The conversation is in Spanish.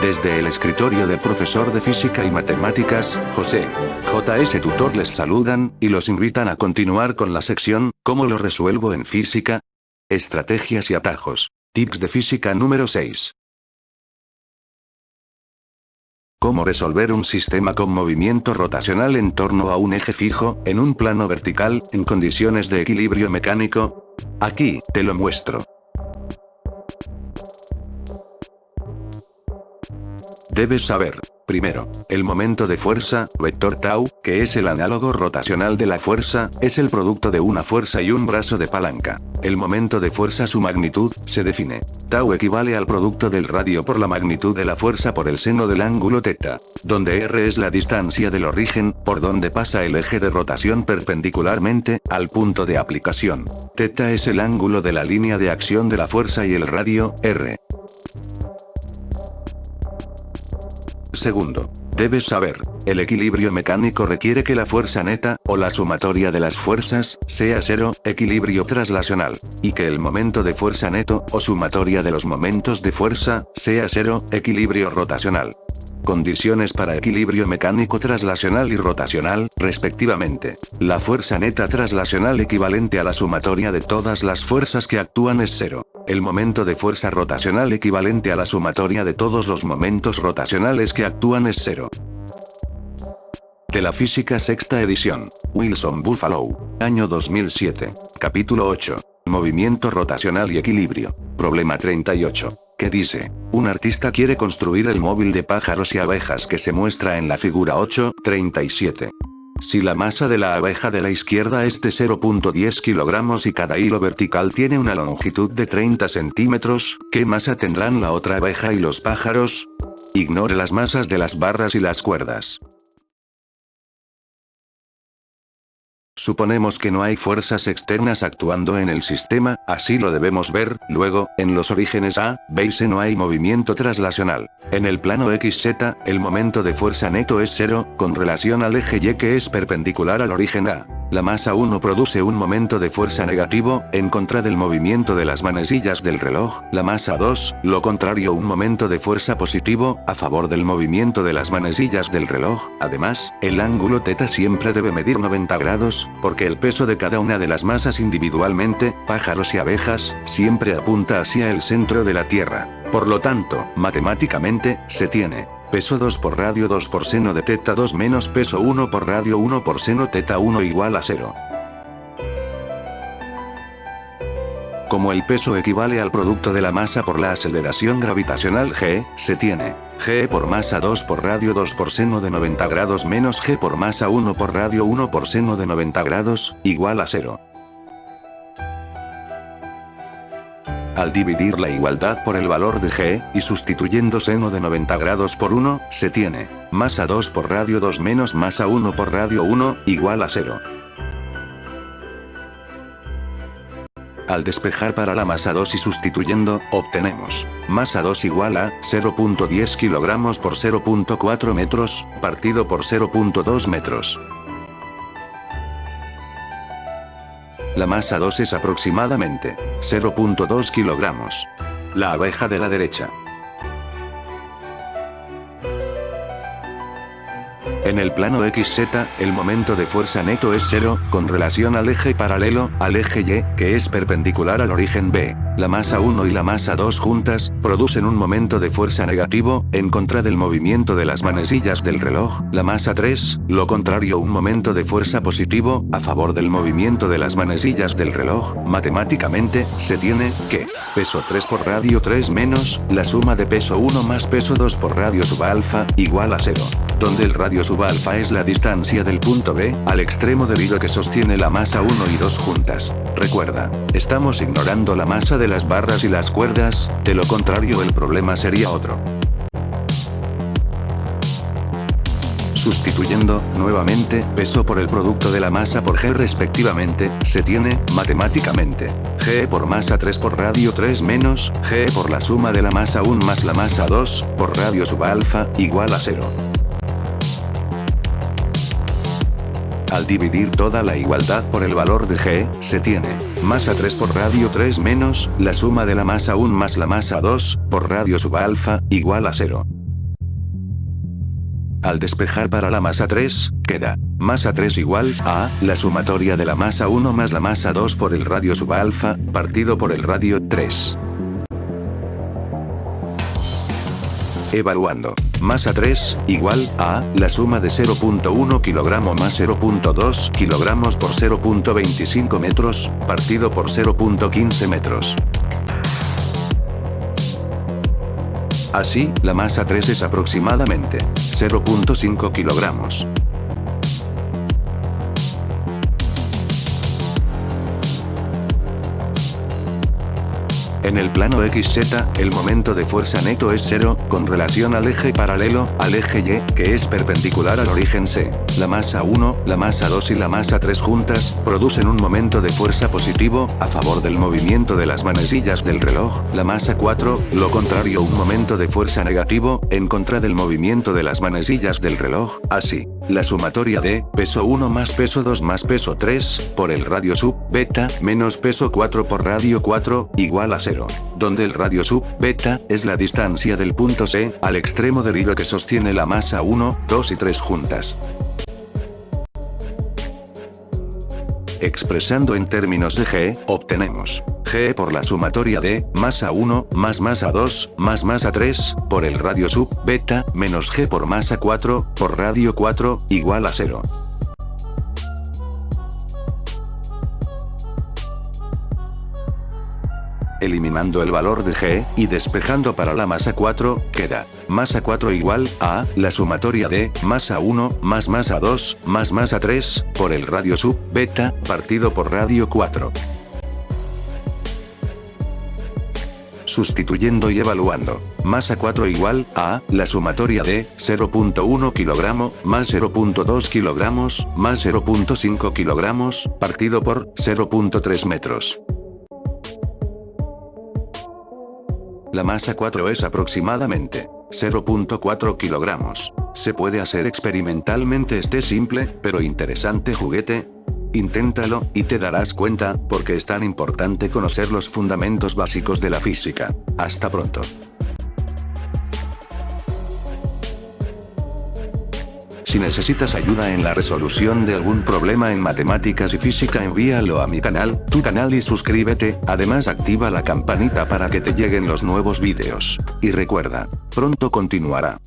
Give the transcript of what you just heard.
Desde el escritorio del profesor de física y matemáticas, José J.S. Tutor les saludan, y los invitan a continuar con la sección, ¿Cómo lo resuelvo en física? Estrategias y atajos. Tips de física número 6. Cómo resolver un sistema con movimiento rotacional en torno a un eje fijo, en un plano vertical, en condiciones de equilibrio mecánico. Aquí, te lo muestro. Debes saber, primero, el momento de fuerza, vector tau, que es el análogo rotacional de la fuerza, es el producto de una fuerza y un brazo de palanca. El momento de fuerza su magnitud, se define. Tau equivale al producto del radio por la magnitud de la fuerza por el seno del ángulo teta, donde r es la distancia del origen, por donde pasa el eje de rotación perpendicularmente, al punto de aplicación. Teta es el ángulo de la línea de acción de la fuerza y el radio, r. Segundo. Debes saber, el equilibrio mecánico requiere que la fuerza neta, o la sumatoria de las fuerzas, sea cero, equilibrio traslacional, y que el momento de fuerza neto, o sumatoria de los momentos de fuerza, sea cero, equilibrio rotacional. Condiciones para equilibrio mecánico traslacional y rotacional, respectivamente. La fuerza neta traslacional equivalente a la sumatoria de todas las fuerzas que actúan es cero. El momento de fuerza rotacional equivalente a la sumatoria de todos los momentos rotacionales que actúan es cero. De la física sexta edición. Wilson Buffalo. Año 2007. Capítulo 8. Movimiento rotacional y equilibrio. Problema 38. ¿Qué dice? Un artista quiere construir el móvil de pájaros y abejas que se muestra en la figura 8, 37. Si la masa de la abeja de la izquierda es de 0.10 kilogramos y cada hilo vertical tiene una longitud de 30 centímetros, ¿qué masa tendrán la otra abeja y los pájaros? Ignore las masas de las barras y las cuerdas. Suponemos que no hay fuerzas externas actuando en el sistema, así lo debemos ver, luego, en los orígenes A, C no hay movimiento traslacional. En el plano XZ, el momento de fuerza neto es cero, con relación al eje Y que es perpendicular al origen A. La masa 1 produce un momento de fuerza negativo, en contra del movimiento de las manecillas del reloj, la masa 2, lo contrario un momento de fuerza positivo, a favor del movimiento de las manecillas del reloj, además, el ángulo teta siempre debe medir 90 grados, porque el peso de cada una de las masas individualmente, pájaros y abejas, siempre apunta hacia el centro de la Tierra. Por lo tanto, matemáticamente, se tiene Peso 2 por radio 2 por seno de teta 2 menos peso 1 por radio 1 por seno teta 1 igual a 0. Como el peso equivale al producto de la masa por la aceleración gravitacional g, se tiene g por masa 2 por radio 2 por seno de 90 grados menos g por masa 1 por radio 1 por seno de 90 grados, igual a 0. Al dividir la igualdad por el valor de g, y sustituyendo seno de 90 grados por 1, se tiene, masa 2 por radio 2 menos masa 1 por radio 1, igual a 0. Al despejar para la masa 2 y sustituyendo, obtenemos, masa 2 igual a, 0.10 kilogramos por 0.4 metros, partido por 0.2 metros. La masa 2 es aproximadamente 0.2 kilogramos. La abeja de la derecha. En el plano XZ, el momento de fuerza neto es cero, con relación al eje paralelo, al eje Y, que es perpendicular al origen B. La masa 1 y la masa 2 juntas, producen un momento de fuerza negativo, en contra del movimiento de las manecillas del reloj. La masa 3, lo contrario un momento de fuerza positivo, a favor del movimiento de las manecillas del reloj. Matemáticamente, se tiene, que, peso 3 por radio 3 menos, la suma de peso 1 más peso 2 por radio sub alfa, igual a 0 donde el radio alfa es la distancia del punto B, al extremo del hilo que sostiene la masa 1 y 2 juntas. Recuerda, estamos ignorando la masa de las barras y las cuerdas, de lo contrario el problema sería otro. Sustituyendo, nuevamente, peso por el producto de la masa por g respectivamente, se tiene, matemáticamente, g por masa 3 por radio 3 menos, g por la suma de la masa 1 más la masa 2, por radio sub alfa, igual a 0. Al dividir toda la igualdad por el valor de g, se tiene, masa 3 por radio 3 menos, la suma de la masa 1 más la masa 2, por radio sub alfa, igual a 0. Al despejar para la masa 3, queda masa 3 igual a la sumatoria de la masa 1 más la masa 2 por el radio sub alfa, partido por el radio 3. Evaluando. Masa 3, igual a, la suma de 0.1 kg más 0.2 kg por 0.25 metros, partido por 0.15 metros. Así, la masa 3 es aproximadamente 0.5 kilogramos. En el plano XZ, el momento de fuerza neto es cero, con relación al eje paralelo, al eje Y, que es perpendicular al origen C. La masa 1, la masa 2 y la masa 3 juntas, producen un momento de fuerza positivo, a favor del movimiento de las manecillas del reloj. La masa 4, lo contrario un momento de fuerza negativo, en contra del movimiento de las manecillas del reloj. Así, la sumatoria de, peso 1 más peso 2 más peso 3, por el radio sub, beta, menos peso 4 por radio 4, igual a 0 donde el radio sub, beta, es la distancia del punto C, al extremo del hilo que sostiene la masa 1, 2 y 3 juntas. Expresando en términos de G, obtenemos G por la sumatoria de, masa 1, más masa 2, más masa 3, por el radio sub, beta, menos G por masa 4, por radio 4, igual a 0. Eliminando el valor de G, y despejando para la masa 4, queda, masa 4 igual, a, la sumatoria de, masa 1, más masa 2, más masa 3, por el radio sub, beta, partido por radio 4. sustituyendo y evaluando. Masa 4 igual a la sumatoria de 0.1 kg más 0.2 kg más 0.5 kg partido por 0.3 metros. La masa 4 es aproximadamente 0.4 kilogramos. Se puede hacer experimentalmente este simple, pero interesante juguete. Inténtalo, y te darás cuenta, porque es tan importante conocer los fundamentos básicos de la física. Hasta pronto. Si necesitas ayuda en la resolución de algún problema en matemáticas y física envíalo a mi canal, tu canal y suscríbete, además activa la campanita para que te lleguen los nuevos vídeos. Y recuerda, pronto continuará.